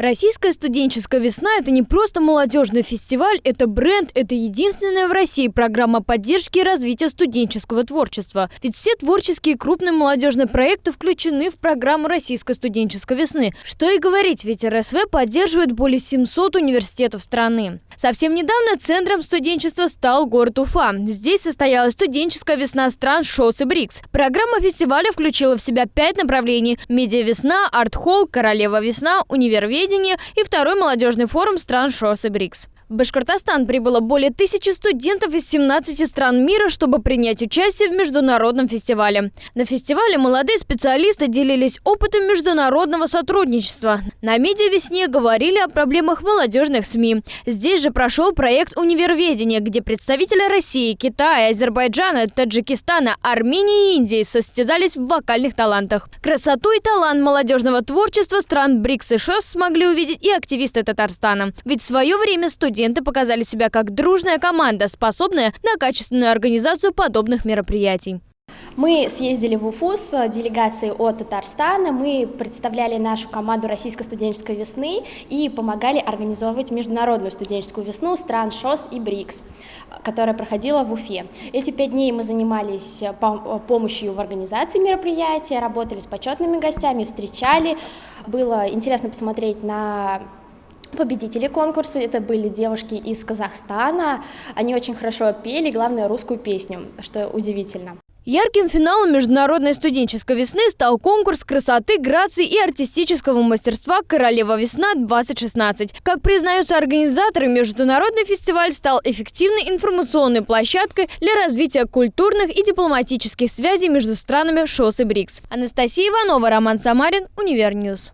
Российская студенческая весна – это не просто молодежный фестиваль, это бренд, это единственная в России программа поддержки и развития студенческого творчества. Ведь все творческие крупные молодежные проекты включены в программу Российской студенческой весны. Что и говорить, ведь РСВ поддерживает более 700 университетов страны. Совсем недавно центром студенчества стал город Уфа. Здесь состоялась студенческая весна стран ШОС и БРИКС. Программа фестиваля включила в себя пять направлений – медиа-весна, арт-холл, королева-весна, универведение, телевидения и второй молодежный форум стран ШОС и БРИКС. В Башкортостан прибыло более тысячи студентов из 17 стран мира, чтобы принять участие в международном фестивале. На фестивале молодые специалисты делились опытом международного сотрудничества. На медиа-весне говорили о проблемах молодежных СМИ. Здесь же прошел проект «Универведение», где представители России, Китая, Азербайджана, Таджикистана, Армении и Индии состязались в вокальных талантах. Красоту и талант молодежного творчества стран БРИКС и ШОС смогли увидеть и активисты Татарстана. Ведь в свое время студенты студенты показали себя как дружная команда, способная на качественную организацию подобных мероприятий. Мы съездили в Уфу с делегацией от Татарстана, мы представляли нашу команду Российской студенческой весны и помогали организовывать международную студенческую весну стран ШОС и БРИКС, которая проходила в Уфе. Эти пять дней мы занимались помощью в организации мероприятия, работали с почетными гостями, встречали. Было интересно посмотреть на Победители конкурса это были девушки из Казахстана. Они очень хорошо пели, главное, русскую песню, что удивительно. Ярким финалом Международной студенческой весны стал конкурс красоты, грации и артистического мастерства «Королева весна-2016». Как признаются организаторы, международный фестиваль стал эффективной информационной площадкой для развития культурных и дипломатических связей между странами ШОС и БРИКС. Анастасия Иванова, Роман Самарин, Univer News.